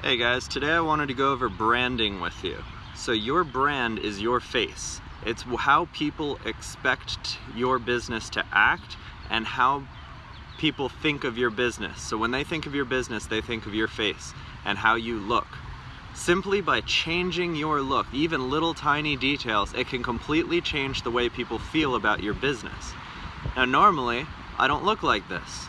Hey guys, today I wanted to go over branding with you. So your brand is your face. It's how people expect your business to act and how people think of your business. So when they think of your business, they think of your face and how you look. Simply by changing your look, even little tiny details, it can completely change the way people feel about your business. Now normally, I don't look like this.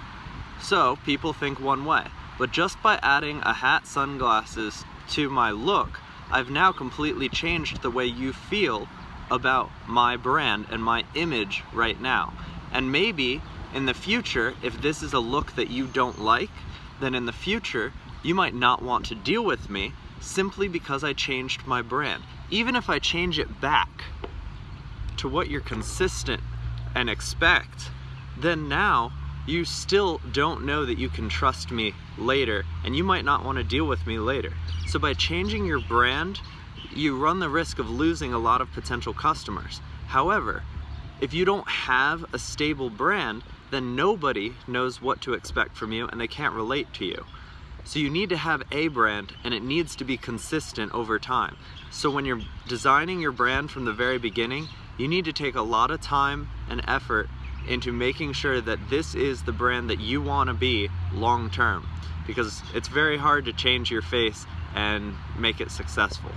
So people think one way. But just by adding a hat, sunglasses to my look, I've now completely changed the way you feel about my brand and my image right now. And maybe in the future, if this is a look that you don't like, then in the future, you might not want to deal with me simply because I changed my brand. Even if I change it back to what you're consistent and expect, then now you still don't know that you can trust me later and you might not want to deal with me later. So by changing your brand, you run the risk of losing a lot of potential customers. However, if you don't have a stable brand, then nobody knows what to expect from you and they can't relate to you. So you need to have a brand and it needs to be consistent over time. So when you're designing your brand from the very beginning, you need to take a lot of time and effort into making sure that this is the brand that you want to be long term because it's very hard to change your face and make it successful.